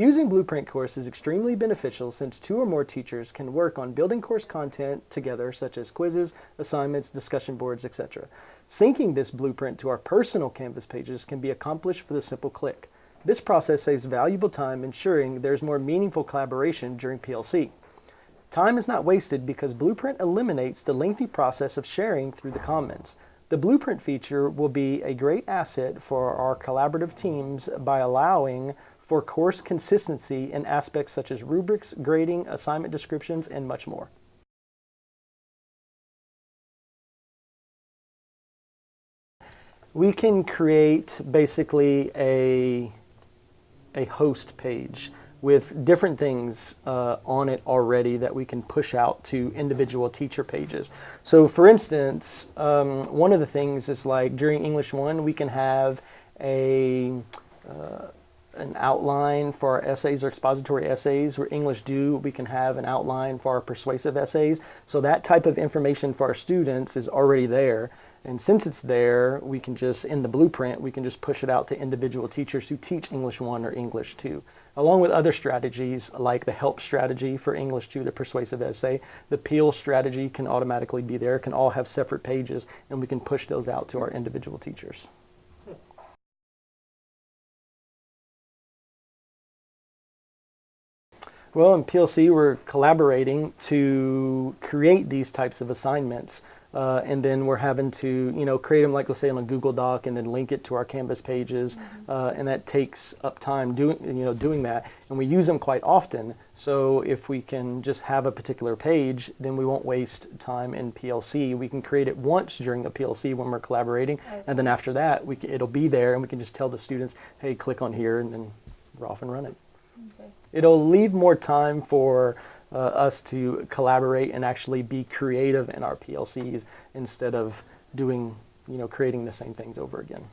Using Blueprint Course is extremely beneficial since two or more teachers can work on building course content together such as quizzes, assignments, discussion boards, etc. Syncing this blueprint to our personal Canvas pages can be accomplished with a simple click. This process saves valuable time ensuring there's more meaningful collaboration during PLC. Time is not wasted because Blueprint eliminates the lengthy process of sharing through the comments. The Blueprint feature will be a great asset for our collaborative teams by allowing for course consistency in aspects such as rubrics, grading, assignment descriptions, and much more. We can create basically a, a host page with different things uh, on it already that we can push out to individual teacher pages. So for instance, um, one of the things is like during English 1, we can have a uh, an outline for our essays or expository essays. Where English do, we can have an outline for our persuasive essays. So that type of information for our students is already there. And since it's there, we can just, in the blueprint, we can just push it out to individual teachers who teach English 1 or English 2. Along with other strategies like the help strategy for English 2, the persuasive essay, the peel strategy can automatically be there, can all have separate pages, and we can push those out to our individual teachers. Well, in PLC, we're collaborating to create these types of assignments. Uh, and then we're having to, you know, create them, like let's say on a Google Doc and then link it to our Canvas pages. Mm -hmm. uh, and that takes up time doing, you know, doing that. And we use them quite often. So if we can just have a particular page, then we won't waste time in PLC. We can create it once during a PLC when we're collaborating. Okay. And then after that, we it'll be there and we can just tell the students, hey, click on here and then we're off and running. Okay. It'll leave more time for uh, us to collaborate and actually be creative in our PLCs instead of doing, you know, creating the same things over again.